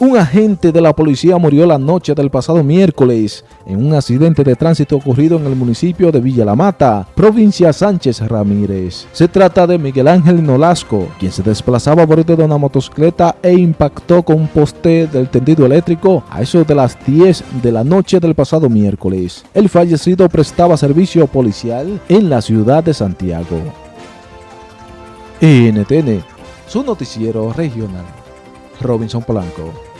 Un agente de la policía murió la noche del pasado miércoles en un accidente de tránsito ocurrido en el municipio de Villa La Mata, provincia Sánchez Ramírez. Se trata de Miguel Ángel Nolasco, quien se desplazaba a bordo de una motocicleta e impactó con un poste del tendido eléctrico a eso de las 10 de la noche del pasado miércoles. El fallecido prestaba servicio policial en la ciudad de Santiago. NTN, su noticiero regional. Robinson Polanco.